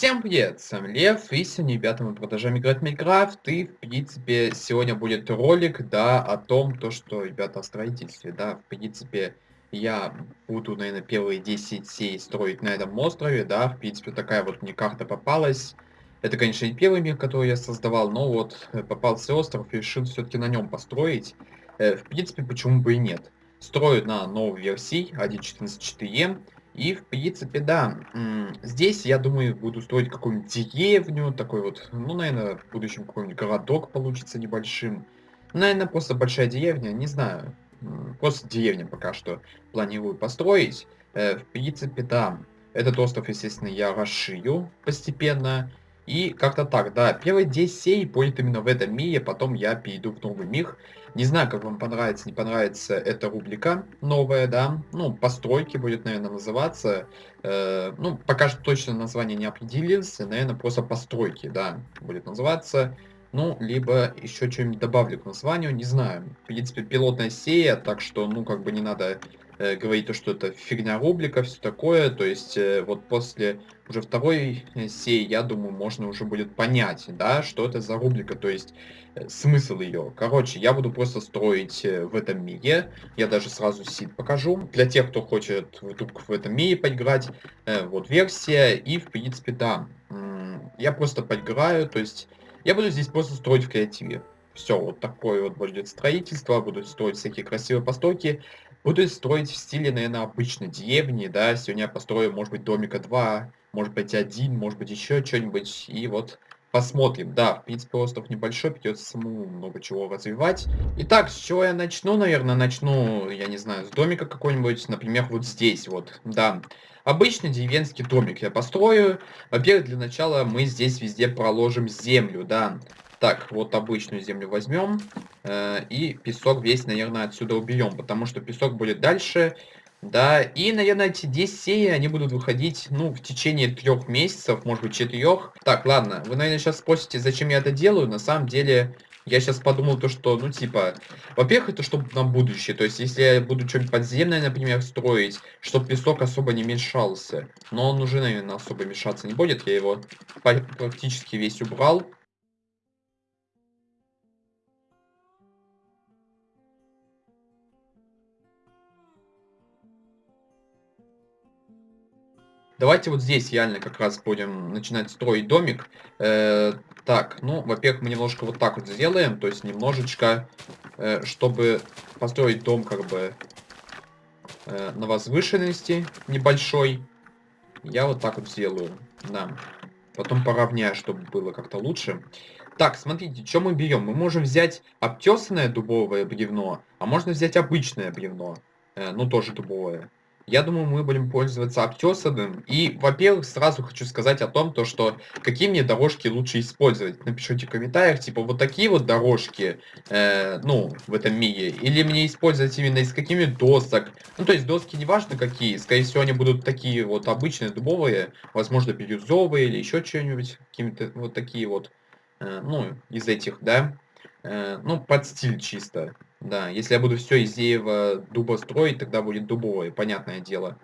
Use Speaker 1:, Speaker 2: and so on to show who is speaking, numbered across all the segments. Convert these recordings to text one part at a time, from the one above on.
Speaker 1: Всем привет, с вами Лев, и сегодня, ребята, мы продолжаем играть в Майнкрафт, и, в принципе, сегодня будет ролик, да, о том, то, что, ребята, о строительстве, да, в принципе, я буду, наверное, первые 10 сей строить на этом острове, да, в принципе, такая вот мне карта попалась. Это, конечно, не первый мир, который я создавал, но вот э, попался остров решил все-таки на нем построить. Э, в принципе, почему бы и нет. Строю на новой версии 1.14.4, и, в принципе, да, здесь, я думаю, буду строить какую-нибудь деревню, такой вот, ну, наверное, в будущем какой-нибудь городок получится небольшим. Наверное, просто большая деревня, не знаю. Просто деревня пока что планирую построить. Э, в принципе, да, этот остров, естественно, я расширю постепенно. И как-то так, да, первый 10 серий будет именно в этом мире, потом я перейду в новый мир. Не знаю, как вам понравится, не понравится эта рубрика новая, да. Ну, постройки будет, наверное, называться. Э, ну, пока что точно название не определился. Наверное, просто постройки, да, будет называться. Ну, либо еще что-нибудь добавлю к названию, не знаю. В принципе, пилотная серия, так что, ну, как бы не надо говорить то, что это фигня рубрика, все такое. То есть, э, вот после уже второй э, серии, я думаю, можно уже будет понять, да, что это за рубрика. То есть, Э, смысл ее. Короче, я буду просто строить э, в этом мире. Я даже сразу сид покажу. Для тех, кто хочет вдруг в этом мире поиграть, э, вот версия. И, в принципе, да, я просто поиграю. То есть, я буду здесь просто строить в креативе. Все, вот такое вот будет строительство. Буду строить всякие красивые постройки. Буду строить в стиле, наверное, обычной деревни, да. Сегодня я построю, может быть, домика 2, может быть, один, может быть, еще что-нибудь. И вот Посмотрим. Да, в принципе, остров небольшой, придется самому много чего развивать. Итак, с чего я начну, наверное, начну, я не знаю, с домика какой-нибудь, например, вот здесь вот, да. Обычный деревенский домик я построю. Во-первых, для начала мы здесь везде проложим землю, да. Так, вот обычную землю возьмем. Э, и песок весь, наверное, отсюда уберем, потому что песок будет дальше. Да, и, наверное, эти 10 серий, они будут выходить, ну, в течение трех месяцев, может быть, четырех. Так, ладно, вы, наверное, сейчас спросите, зачем я это делаю. На самом деле, я сейчас подумал то, что, ну, типа, во-первых, это чтобы на будущее. То есть, если я буду что-нибудь подземное, например, строить, чтобы песок особо не мешался. Но он уже, наверное, особо мешаться не будет. Я его практически весь убрал. Давайте вот здесь реально как раз будем начинать строить домик. Э, так, ну, во-первых, мы немножко вот так вот сделаем, то есть немножечко, э, чтобы построить дом как бы э, на возвышенности небольшой. Я вот так вот сделаю, да. Потом поровняю, чтобы было как-то лучше. Так, смотрите, что мы берем? Мы можем взять обтесанное дубовое бревно, а можно взять обычное бревно, э, ну тоже дубовое я думаю, мы будем пользоваться обтесанным. И, во-первых, сразу хочу сказать о том, то, что какие мне дорожки лучше использовать. Напишите в комментариях, типа, вот такие вот дорожки, э, ну, в этом мире. Или мне использовать именно из какими досок. Ну, то есть доски не важно какие. Скорее всего, они будут такие вот обычные дубовые, возможно, бирюзовые или еще что-нибудь. Какими-то вот такие вот, э, ну, из этих, да. Э, ну, под стиль чисто. Да, если я буду все из дерева дуба строить, тогда будет дубовое, понятное дело.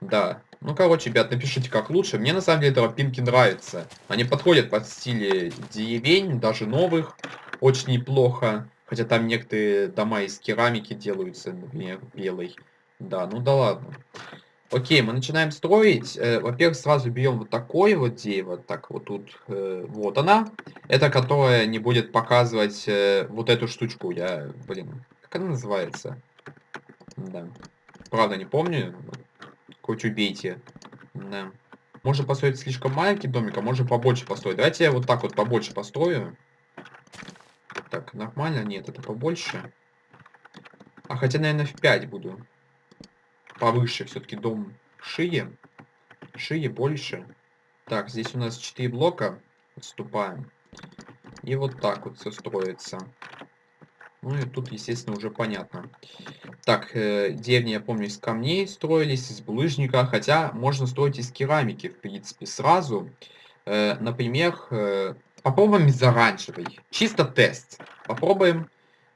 Speaker 1: Да. Ну, короче, ребят, напишите, как лучше. Мне, на самом деле, тропинки нравятся. Они подходят под стиле деревень, даже новых. Очень неплохо. Хотя там некоторые дома из керамики делаются, например, белой. Да, ну да ладно. Окей, мы начинаем строить. Э, Во-первых, сразу берем вот такое вот дерево. Так, вот тут, э, вот она. Это которая не будет показывать э, вот эту штучку. Я, блин, как она называется? Да. Правда, не помню. Хоть убейте. Да. Можно построить слишком маленький домик, а можно побольше построить. Давайте я вот так вот побольше построю. Так, нормально? Нет, это побольше. А хотя, наверное, в 5 буду повыше все-таки дом шире. Шире больше. Так, здесь у нас 4 блока. Отступаем. И вот так вот все строится. Ну и тут, естественно, уже понятно. Так, э, деревни, я помню, из камней строились, из булыжника. Хотя можно строить из керамики, в принципе, сразу. Э, например, э, попробуем из оранжевой. Чисто тест. Попробуем.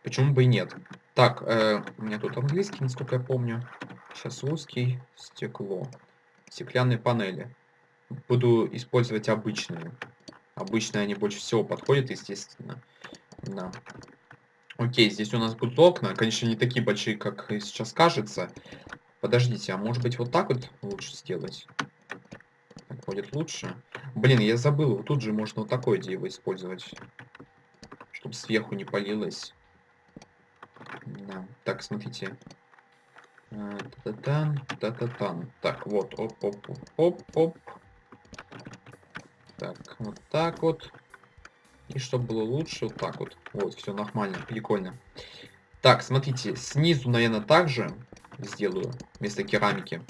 Speaker 1: Почему бы и нет. Так, э, у меня тут английский, насколько я помню. Русский. Стекло. Стеклянные панели. буду использовать обычные. Обычные они больше всего подходят, естественно. Да. Окей, здесь у нас будут окна. Конечно, не такие большие, как сейчас кажется. Подождите, а может быть вот так вот лучше сделать? Так будет лучше. Блин, я забыл, тут же можно вот такое дерево использовать. Чтобы сверху не полилось. Да. Так, смотрите. Та-та-тан, та-та-тан. Так, вот, оп-оп-оп-оп. Так, вот так вот. И чтобы было лучше, вот так вот. Вот, все нормально, прикольно. Так, смотрите, снизу, наверное, также сделаю вместо керамики.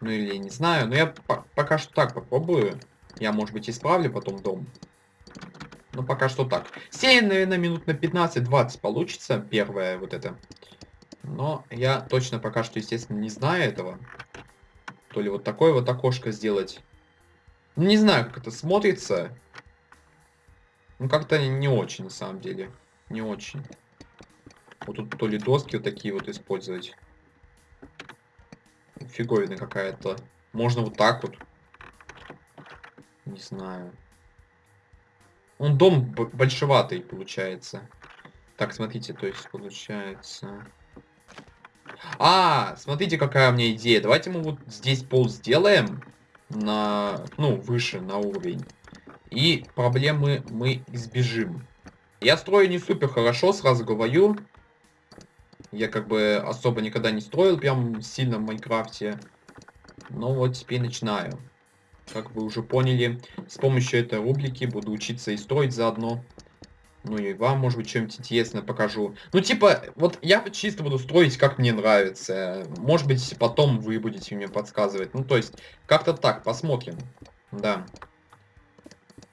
Speaker 1: Ну или не знаю, но я по пока что так попробую. Я, может быть, исправлю потом дом. Но пока что так. Серия, наверное, минут на 15-20 получится, первая вот это. Но я точно пока что, естественно, не знаю этого. То ли вот такое вот окошко сделать. Ну, не знаю, как это смотрится. Ну, как-то не очень, на самом деле. Не очень. Вот тут то ли доски вот такие вот использовать. Фиговина какая-то. Можно вот так вот. Не знаю. Он дом большеватый получается. Так, смотрите, то есть получается... А, смотрите, какая у меня идея. Давайте мы вот здесь пол сделаем на, ну, выше, на уровень. И проблемы мы избежим. Я строю не супер хорошо, сразу говорю. Я как бы особо никогда не строил прям сильно в Майнкрафте. Но вот теперь начинаю. Как вы уже поняли, с помощью этой рубрики буду учиться и строить заодно. Ну и вам, может быть, что-нибудь интересное покажу. Ну, типа, вот я чисто буду строить, как мне нравится. Может быть, потом вы будете мне подсказывать. Ну, то есть, как-то так, посмотрим. Да.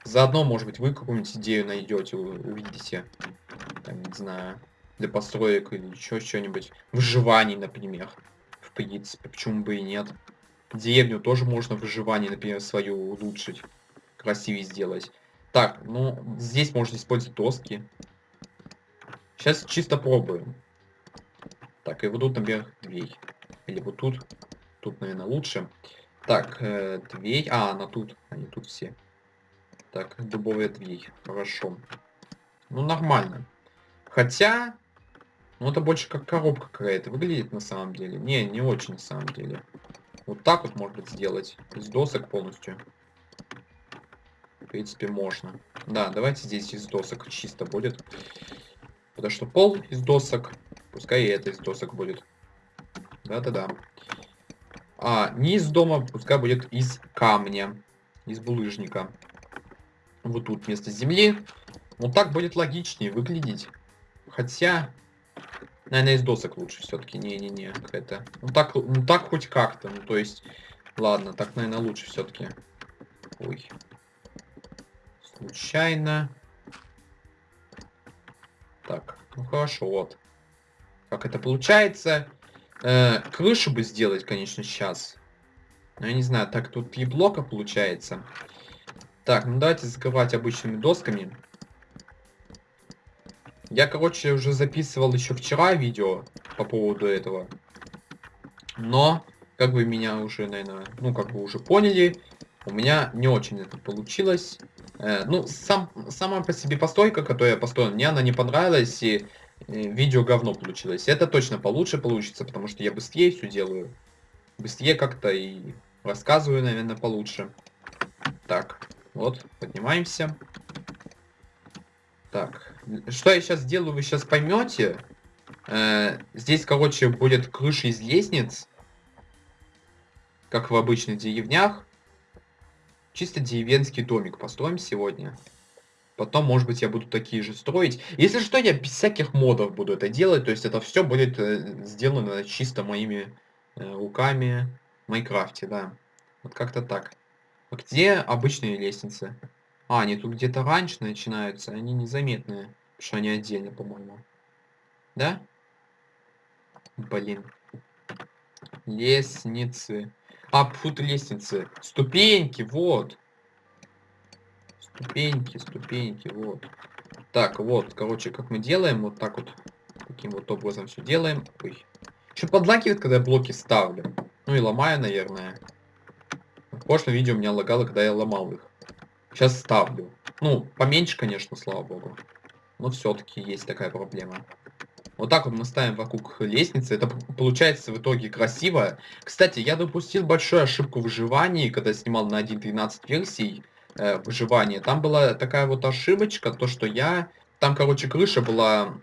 Speaker 1: Заодно, может быть, вы какую-нибудь идею найдете, увидите. Там, не знаю, для построек или еще что-нибудь. Выживаний, например. В принципе, почему бы и нет. Деревню тоже можно выживание, например, свою улучшить. Красивее сделать. Так, ну, здесь можно использовать доски. Сейчас чисто пробуем. Так, и вот тут, например, дверь. Или вот тут. Тут, наверное, лучше. Так, э, дверь. А, она тут. Они тут все. Так, дубовая дверь. Хорошо. Ну, нормально. Хотя... Ну, это больше как коробка какая-то выглядит на самом деле. Не, не очень на самом деле. Вот так вот может быть сделать. Из досок полностью принципе, можно. Да, давайте здесь из досок чисто будет. Потому что пол из досок, пускай и это из досок будет. Да-да-да. А низ дома пускай будет из камня, из булыжника. Вот тут вместо земли. Вот так будет логичнее выглядеть. Хотя, наверное, из досок лучше все-таки. Не-не-не, это. Ну так, ну так хоть как-то. Ну то есть, ладно, так, наверное, лучше все-таки. Ой случайно. Так, ну хорошо, вот. Как это получается. Э, крышу бы сделать, конечно, сейчас. Но я не знаю, так тут три блока получается. Так, ну давайте закрывать обычными досками. Я, короче, уже записывал еще вчера видео по поводу этого. Но, как вы меня уже, наверное, ну, как вы уже поняли, у меня не очень это получилось. Э, ну, сам, сама по себе постройка, которую я построил, мне она не понравилась, и э, видео говно получилось. Это точно получше получится, потому что я быстрее все делаю. Быстрее как-то и рассказываю, наверное, получше. Так, вот, поднимаемся. Так, что я сейчас делаю, вы сейчас поймете. Э, здесь, короче, будет крыша из лестниц, как в обычных деревнях. Чисто деревенский домик построим сегодня. Потом, может быть, я буду такие же строить. Если что, я без всяких модов буду это делать. То есть это все будет э, сделано чисто моими э, руками в Майнкрафте, да. Вот как-то так. А где обычные лестницы? А, они тут где-то раньше начинаются. Они незаметные. Потому что они отдельно, по-моему. Да? Блин. Лестницы. А, фут лестницы. Ступеньки, вот. Ступеньки, ступеньки, вот. Так, вот, короче, как мы делаем, вот так вот. Таким вот образом все делаем. Ой. Еще подлагивает, когда я блоки ставлю. Ну и ломаю, наверное. В прошлом видео меня лагало, когда я ломал их. Сейчас ставлю. Ну, поменьше, конечно, слава богу. Но все-таки есть такая проблема. Вот так вот мы ставим вокруг лестницы. Это получается в итоге красиво. Кстати, я допустил большую ошибку в выживании, когда снимал на 1.13 версий э, выживания. Там была такая вот ошибочка, то что я... Там, короче, крыша была...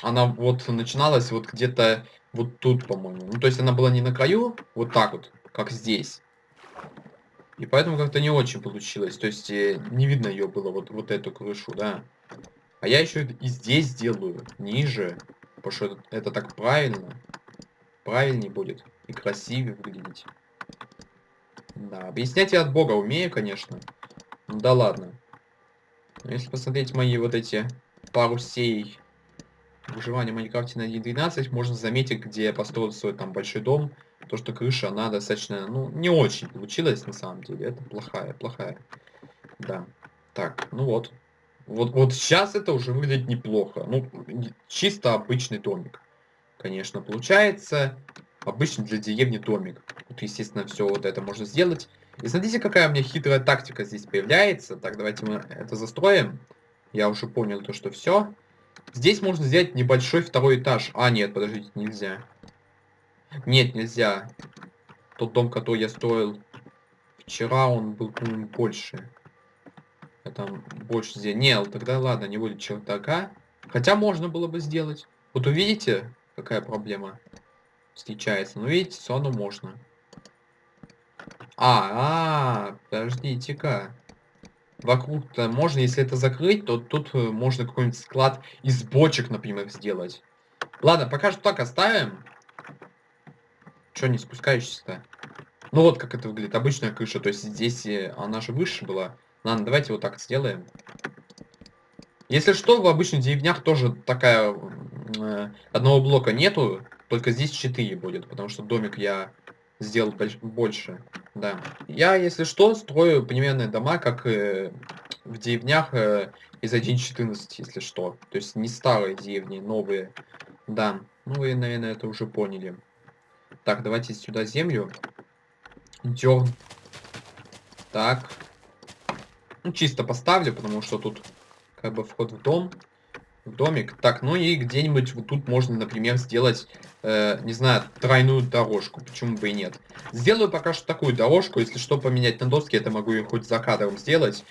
Speaker 1: Она вот начиналась вот где-то вот тут, по-моему. Ну, то есть она была не на краю, вот так вот, как здесь. И поэтому как-то не очень получилось. То есть э, не видно ее было, вот, вот эту крышу, да. А я еще и здесь делаю, ниже. Потому что это, так правильно. Правильнее будет. И красивее выглядеть. Да, объяснять я от бога умею, конечно. Ну да ладно. Но если посмотреть мои вот эти пару сей выживания в Майнкрафте на 1.12, можно заметить, где я построил свой там большой дом. То, что крыша, она достаточно, ну, не очень получилась на самом деле. Это плохая, плохая. Да. Так, ну вот. Вот, вот сейчас это уже выглядит неплохо. Ну, чисто обычный домик. Конечно, получается. Обычный для деревни домик. Вот, естественно, все вот это можно сделать. И смотрите, какая у меня хитрая тактика здесь появляется. Так, давайте мы это застроим. Я уже понял то, что все. Здесь можно сделать небольшой второй этаж. А, нет, подождите, нельзя. Нет, нельзя. Тот дом, который я строил вчера, он был, по-моему, больше. А там больше здесь. Не, тогда ладно, не будет чердака. Хотя можно было бы сделать. Вот увидите, какая проблема встречается. Ну, видите, все равно можно. А, а, подождите-ка. Вокруг-то можно, если это закрыть, то тут э, можно какой-нибудь склад из бочек, например, сделать. Ладно, пока что так оставим. Че не спускаешься-то? Ну вот как это выглядит. Обычная крыша. То есть здесь э, она же выше была. Ладно, давайте вот так сделаем. Если что, в обычных деревнях тоже такая... Э, одного блока нету, только здесь 4 будет, потому что домик я сделал больше. Да. Я, если что, строю примерные дома, как э, в деревнях э, из 1.14, если что. То есть не старые деревни, новые. Да. Ну, вы, наверное, это уже поняли. Так, давайте сюда землю. Дерн. Так. Ну, чисто поставлю, потому что тут как бы вход в дом. В домик. Так, ну и где-нибудь вот тут можно, например, сделать, э, не знаю, тройную дорожку. Почему бы и нет. Сделаю пока что такую дорожку. Если что поменять на доске, это могу хоть за кадром сделать.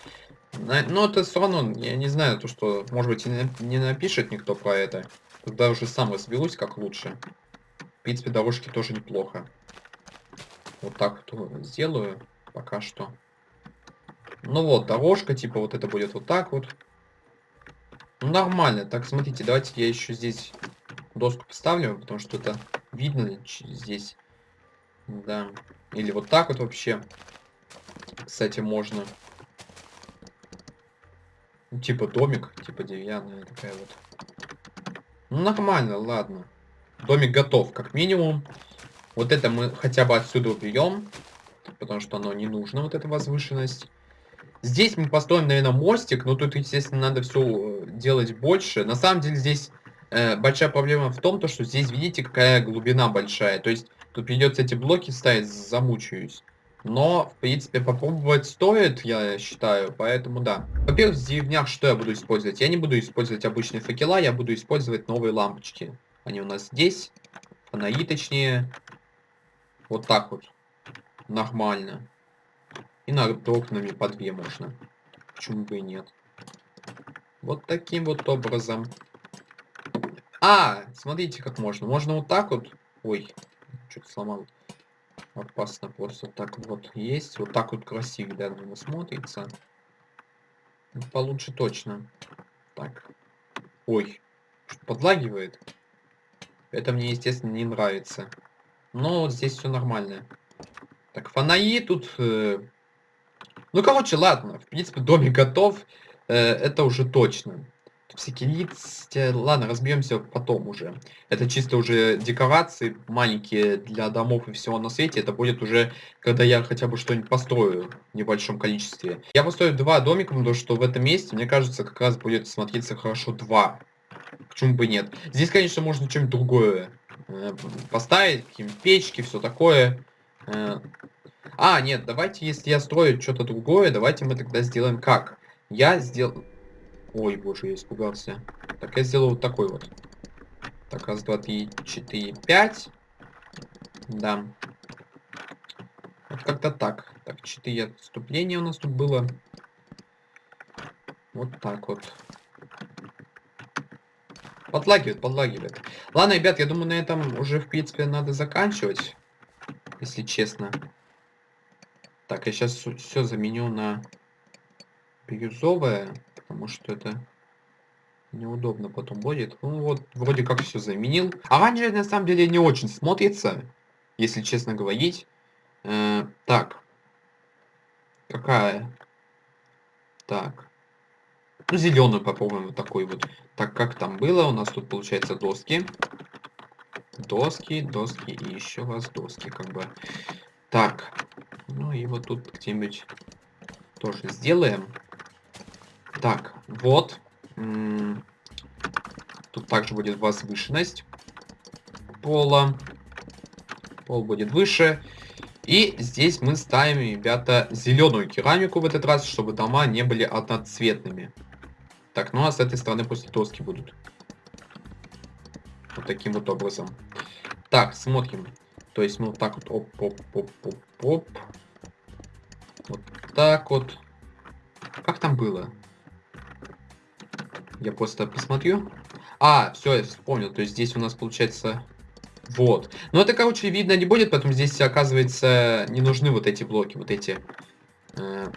Speaker 1: Но это все равно, я не знаю, то что, может быть, и не напишет никто про это. Тогда уже сам разберусь, как лучше. В принципе, дорожки тоже неплохо. Вот так вот сделаю пока что. Ну вот, дорожка, типа вот это будет вот так вот. Ну, нормально. Так, смотрите, давайте я еще здесь доску поставлю, потому что это видно здесь. Да. Или вот так вот вообще. Кстати, можно. Ну, типа домик, типа деревянная такая вот. Ну, нормально, ладно. Домик готов, как минимум. Вот это мы хотя бы отсюда уберем, потому что оно не нужно, вот эта возвышенность. Здесь мы построим, наверное, мостик, но тут, естественно, надо все э, делать больше. На самом деле здесь э, большая проблема в том, то, что здесь, видите, какая глубина большая. То есть тут придется эти блоки ставить, замучаюсь. Но, в принципе, попробовать стоит, я считаю, поэтому да. Во-первых, в деревнях что я буду использовать? Я не буду использовать обычные факела, я буду использовать новые лампочки. Они у нас здесь, фонари точнее. Вот так вот. Нормально. И над окнами по две можно. Почему бы и нет. Вот таким вот образом. А, смотрите, как можно. Можно вот так вот. Ой, что-то сломал. Опасно просто так вот есть. Вот так вот красиво, да, наверное, смотрится. Получше точно. Так. Ой, что подлагивает. Это мне, естественно, не нравится. Но вот здесь все нормально. Так, фонари тут э, ну, короче, ладно. В принципе, домик готов. Э, это уже точно. Всякие лица. Ладно, разберемся потом уже. Это чисто уже декорации маленькие для домов и всего на свете. Это будет уже, когда я хотя бы что-нибудь построю в небольшом количестве. Я построю два домика, потому что в этом месте, мне кажется, как раз будет смотреться хорошо два. Почему бы нет? Здесь, конечно, можно что-нибудь другое э, поставить, какие-нибудь печки, все такое. А, нет, давайте, если я строю что-то другое, давайте мы тогда сделаем как? Я сделал... Ой, боже, я испугался. Так, я сделал вот такой вот. Так, раз, два, три, четыре, пять. Да. Вот как-то так. Так, четыре отступления у нас тут было. Вот так вот. Подлагивает, подлагивает. Ладно, ребят, я думаю, на этом уже, в принципе, надо заканчивать. Если честно. Так, я сейчас все заменю на бирюзовое, потому что это неудобно потом будет. Ну вот, вроде как все заменил. Оранжевый на самом деле не очень смотрится, если честно говорить. Э, так. Какая? Так. Ну, зеленую попробуем вот такой вот. Так, как там было? У нас тут получается доски. Доски, доски и еще раз доски, как бы. Так. Ну и вот тут где-нибудь тоже сделаем. Так, вот. Тут также будет возвышенность пола. Пол будет выше. И здесь мы ставим, ребята, зеленую керамику в этот раз, чтобы дома не были одноцветными. Так, ну а с этой стороны после доски будут. Вот таким вот образом. Так, смотрим. То есть мы вот так вот оп-оп-оп-оп-оп. Вот так вот. Как там было? Я просто посмотрю. А, все, я вспомнил. То есть здесь у нас получается... Вот. Но это, короче, видно не будет, поэтому здесь, оказывается, не нужны вот эти блоки, вот эти. Э,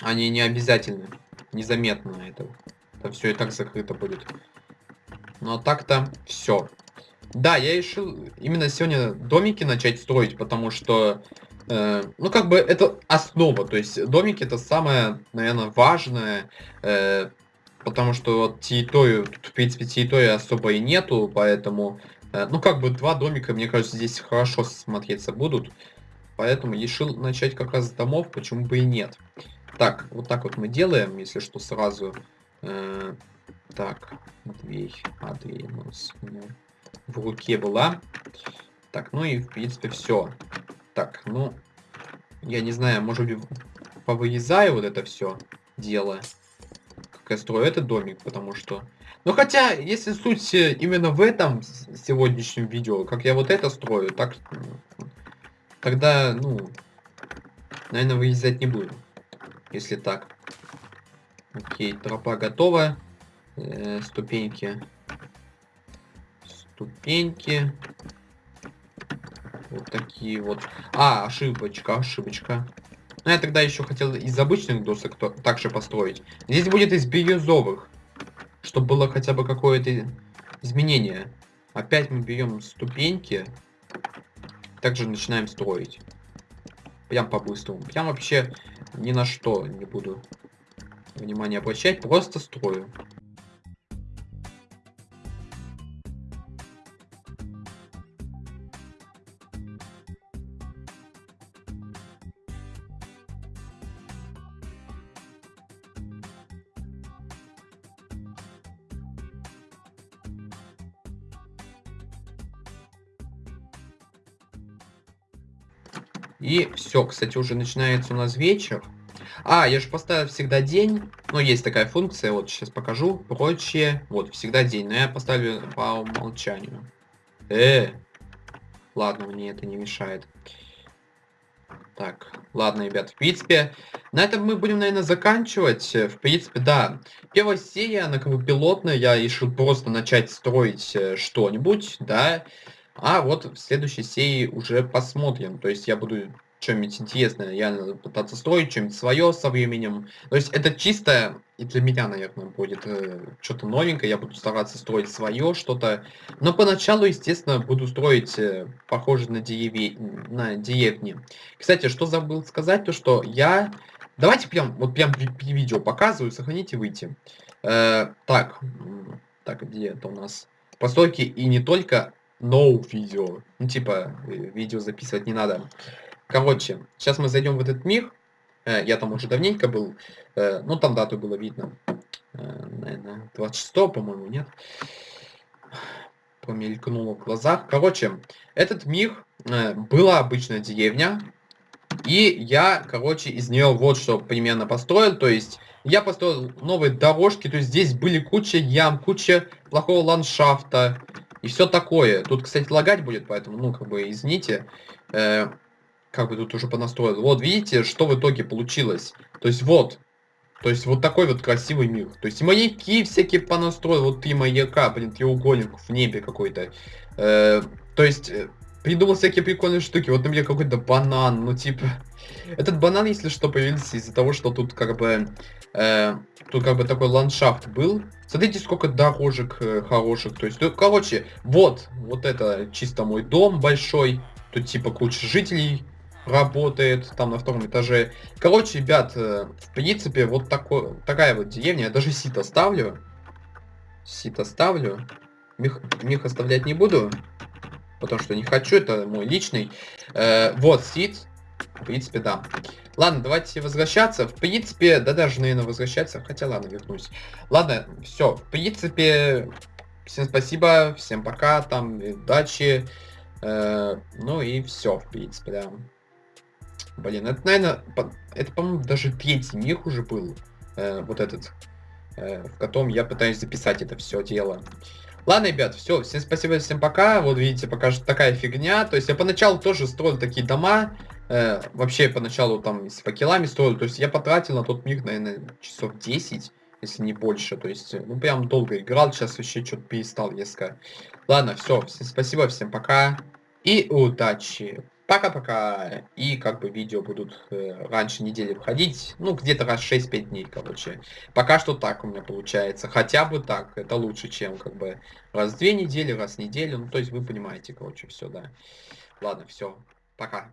Speaker 1: они не обязательны незаметно это. Это все и так закрыто будет. Но ну, а так-то все. Да, я решил именно сегодня домики начать строить, потому что, э, ну, как бы это основа. То есть домики это самое, наверное, важное, э, потому что вот территорию, тут, в принципе, территории особо и нету, поэтому, э, ну, как бы два домика, мне кажется, здесь хорошо смотреться будут. Поэтому решил начать как раз с домов, почему бы и нет. Так, вот так вот мы делаем, если что, сразу. Э, так, Матвей, а, дверь у нас у меня в руке была. Так, ну и в принципе все. Так, ну, я не знаю, может быть, повырезаю вот это все дело. Как я строю этот домик, потому что... Ну хотя, если суть именно в этом сегодняшнем видео, как я вот это строю, так... Тогда, ну, наверное, вырезать не буду если так. Окей, тропа готова. Э, ступеньки. Ступеньки. Вот такие вот. А, ошибочка, ошибочка. Ну, я тогда еще хотел из обычных досок также построить. Здесь будет из бирюзовых. Чтобы было хотя бы какое-то изменение. Опять мы берем ступеньки. Также начинаем строить. Прям по-быстрому. Прям вообще ни на что не буду внимания обращать, просто строю. И все, кстати, уже начинается у нас вечер. А, я же поставил всегда день. Ну, есть такая функция, вот сейчас покажу. Прочее. Вот, всегда день. Но я поставлю по умолчанию. Э, ладно, мне это не мешает. Так, ладно, ребят, в принципе, на этом мы будем, наверное, заканчивать. В принципе, да. Первая серия, она как бы пилотная, я решил просто начать строить э, что-нибудь, да. А вот в следующей серии уже посмотрим. То есть я буду что-нибудь интересное я пытаться строить, что-нибудь свое со временем. То есть это чисто и для меня, наверное, будет э, что-то новенькое. Я буду стараться строить свое что-то. Но поначалу, естественно, буду строить э, похоже на, дереве... на деревни. Кстати, что забыл сказать, то что я... Давайте прям, вот прям при видео показываю, сохраните, выйти. Э, так, так, где это у нас? Постройки и не только no видео. Ну, типа, э, видео записывать не надо. Короче, сейчас мы зайдем в этот мир. Э, я там уже давненько был. Э, ну, там дату было видно. Наверное, 26 по-моему, нет? Помелькнуло в глазах. Короче, этот мир была обычная деревня. И я, короче, из нее вот что примерно построил. То есть я построил новые дорожки. То есть здесь были куча ям, куча плохого ландшафта. И все такое. Тут, кстати, лагать будет, поэтому, ну, как бы, извините. Э, как бы тут уже понастроил. Вот, видите, что в итоге получилось. То есть вот. То есть вот такой вот красивый мир. То есть маяки всякие понастроил. Вот три маяка, блин, треугольник в небе какой-то. Э, то есть э, придумал всякие прикольные штуки. Вот, например, какой-то банан, ну, типа... Этот банан, если что, появился из-за того, что тут как бы... Э, тут как бы такой ландшафт был. Смотрите, сколько дорожек э, хороших. То есть, ну, короче, вот, вот это чисто мой дом большой. Тут типа куча жителей работает, там на втором этаже. Короче, ребят, э, в принципе, вот такой, такая вот деревня. Я даже сито ставлю. Сито ставлю. Мех, мех оставлять не буду потому что не хочу, это мой личный. Э, вот, сид. В принципе, да. Ладно, давайте возвращаться. В принципе, да даже, наверное, возвращаться. Хотя, ладно, вернусь. Ладно, все. В принципе, всем спасибо, всем пока, там, удачи. Э, ну и все, в принципе, да. Блин, это, наверное, по, это, по-моему, даже третий мир уже был. Э, вот этот. Э, в котором я пытаюсь записать это все дело. Ладно, ребят, все, всем спасибо, всем пока. Вот видите, пока что такая фигня. То есть я поначалу тоже строил такие дома. Э, вообще поначалу там с факелами строил. То есть я потратил на тот мир, наверное, часов 10, если не больше. То есть, ну прям долго играл. Сейчас вообще что-то перестал резко. Ладно, все, всем спасибо, всем пока. И удачи. Пока-пока. И как бы видео будут э, раньше недели входить. Ну, где-то раз 6-5 дней, короче. Пока что так у меня получается. Хотя бы так. Это лучше, чем как бы раз в две недели, раз в неделю. Ну, то есть вы понимаете, короче, все, да. Ладно, все. Пока.